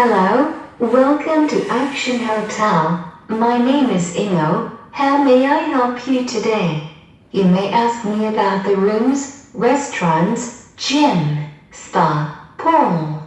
Hello, welcome to Action Hotel. My name is Ingo. How may I help you today? You may ask me about the rooms, restaurants, gym, spa, pool,